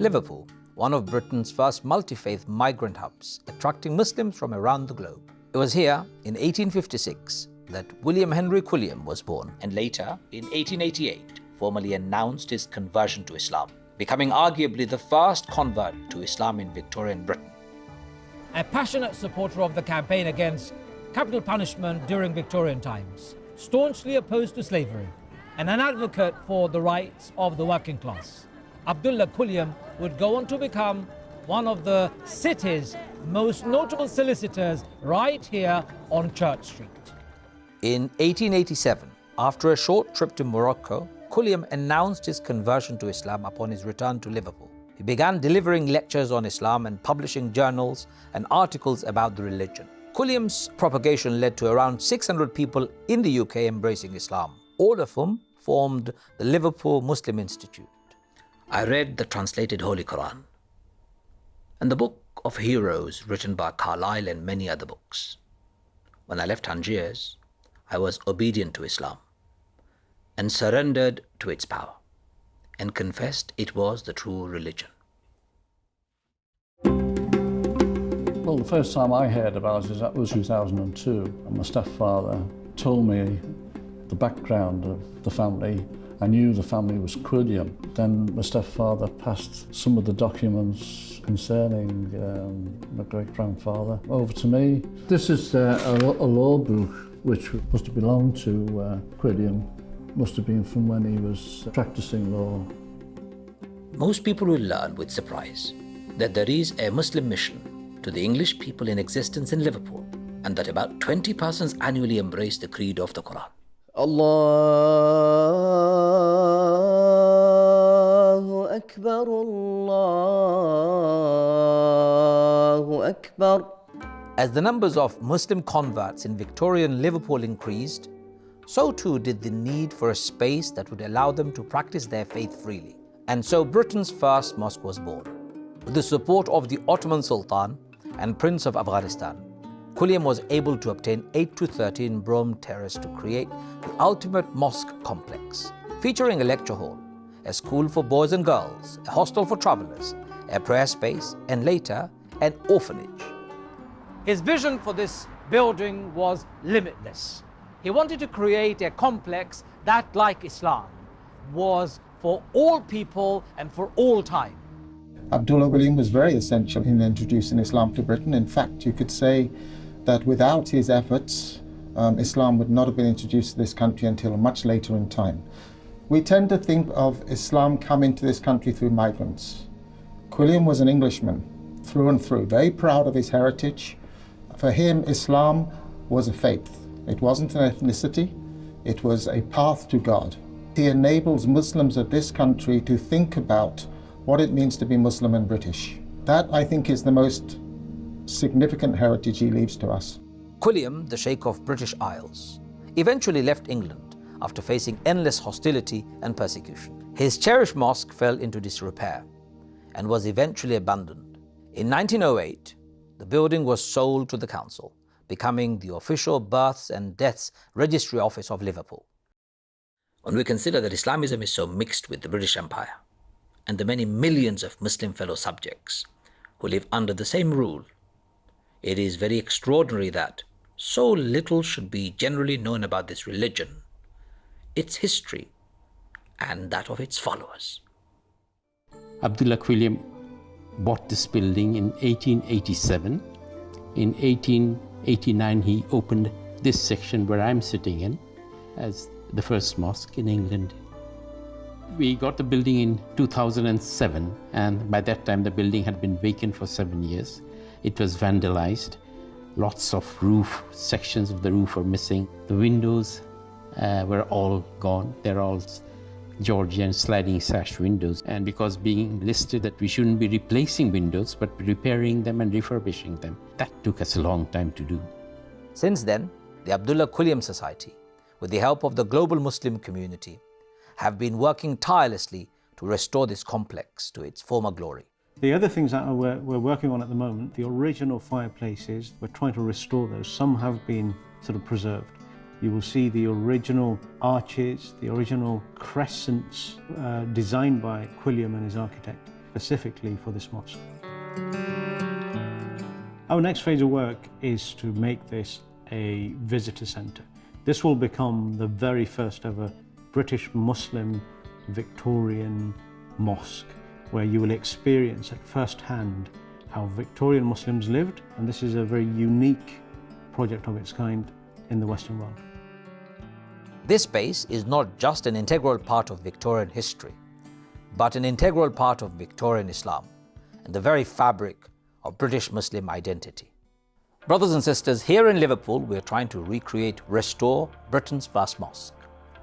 Liverpool, one of Britain's first multi-faith migrant hubs, attracting Muslims from around the globe. It was here in 1856 that William Henry Quilliam was born and later, in 1888, formally announced his conversion to Islam, becoming arguably the first convert to Islam in Victorian Britain. A passionate supporter of the campaign against capital punishment during Victorian times, staunchly opposed to slavery, and an advocate for the rights of the working class. Abdullah Quilliam would go on to become one of the city's most notable solicitors right here on Church Street. In 1887, after a short trip to Morocco, Quilliam announced his conversion to Islam upon his return to Liverpool. He began delivering lectures on Islam and publishing journals and articles about the religion. Quilliam's propagation led to around 600 people in the UK embracing Islam, all of whom formed the Liverpool Muslim Institute. I read the translated Holy Quran and the Book of Heroes written by Carlyle and many other books. When I left Tangiers, I was obedient to Islam and surrendered to its power and confessed it was the true religion. Well, the first time I heard about it that was 2002, and my stepfather told me the background of the family I knew the family was Quilliam. Then my stepfather passed some of the documents concerning um, my great-grandfather over to me. This is uh, a, a, law book which must have belonged to uh, Quilliam. Must have been from when he was practicing law. Most people will learn with surprise that there is a Muslim mission to the English people in existence in Liverpool and that about 20 persons annually embrace the creed of the Quran. الله أكبر الله أكبر As the numbers of Muslim converts in Victorian Liverpool increased, so too did the need for a space that would allow them to practice their faith freely. And so Britain's first mosque was born. With the support of the Ottoman Sultan and Prince of Afghanistan, Quilliam was able to obtain 8 to 13 Brougham Terrace to create the ultimate mosque complex, featuring a lecture hall, a school for boys and girls, a hostel for travelers, a prayer space, and later, an orphanage. His vision for this building was limitless. He wanted to create a complex that, like Islam, was for all people and for all time. Abdullah Quilliam was very essential in introducing Islam to Britain. In fact, you could say that without his efforts, um, Islam would not have been introduced to this country until much later in time. We tend to think of Islam coming to this country through migrants. Quilliam was an Englishman through and through, very proud of his heritage. For him, Islam was a faith. It wasn't an ethnicity, it was a path to God. He enables Muslims of this country to think about what it means to be Muslim and British. That, I think, is the most significant heritage he leaves to us. Quilliam, the Sheikh of British Isles, eventually left England after facing endless hostility and persecution. His cherished mosque fell into disrepair and was eventually abandoned. In 1908, the building was sold to the council, becoming the official births and deaths registry office of Liverpool. When we consider that Islamism is so mixed with the British Empire and the many millions of Muslim fellow subjects who live under the same rule it is very extraordinary that so little should be generally known about this religion, its history, and that of its followers. Abdullah Quilliam bought this building in 1887. In 1889, he opened this section where I'm sitting in as the first mosque in England. We got the building in 2007, and by that time, the building had been vacant for seven years. It was vandalized. Lots of roof, sections of the roof are missing. The windows uh, were all gone. They're all Georgian sliding sash windows. And because being listed that we shouldn't be replacing windows, but repairing them and refurbishing them, that took us a long time to do. Since then, the Abdullah Quilliam Society, with the help of the global Muslim community, have been working tirelessly to restore this complex to its former glory. The other things that we're, we're working on at the moment, the original fireplaces, we're trying to restore those. Some have been sort of preserved. You will see the original arches, the original crescents uh, designed by Quilliam and his architect. specifically for this mosque. Our next phase of work is to make this a visitor centre. This will become the very first ever British Muslim Victorian mosque where you will experience at first hand how Victorian Muslims lived and this is a very unique project of its kind in the Western world. This space is not just an integral part of Victorian history, but an integral part of Victorian Islam and the very fabric of British Muslim identity. Brothers and sisters, here in Liverpool, we are trying to recreate, restore Britain's first mosque.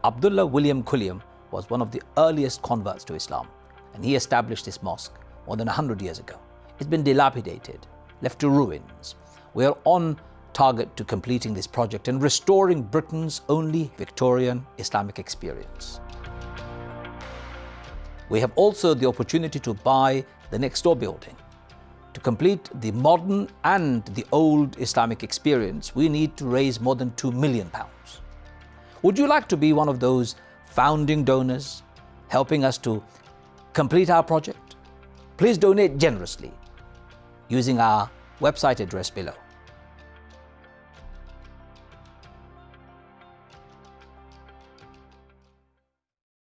Abdullah William Quilliam was one of the earliest converts to Islam, and he established this mosque more than 100 years ago. It's been dilapidated, left to ruins. We are on target to completing this project and restoring Britain's only Victorian Islamic experience. We have also the opportunity to buy the next door building to complete the modern and the old Islamic experience, we need to raise more than 2 million pounds. Would you like to be one of those founding donors helping us to complete our project? Please donate generously using our website address below.